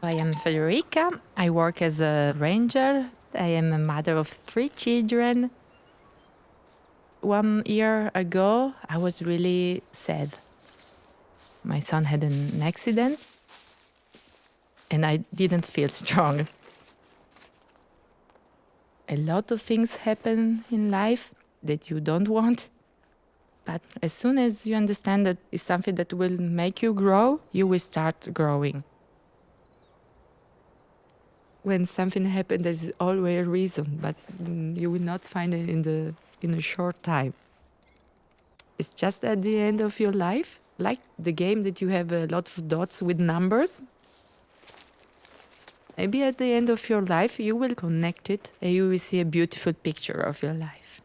I am Federica. I work as a ranger. I am a mother of three children. One year ago, I was really sad. My son had an accident and I didn't feel strong. A lot of things happen in life that you don't want. But as soon as you understand that it's something that will make you grow, you will start growing. When something happens, there's always a reason, but mm, you will not find it in, the, in a short time. It's just at the end of your life, like the game that you have a lot of dots with numbers. Maybe at the end of your life, you will connect it and you will see a beautiful picture of your life.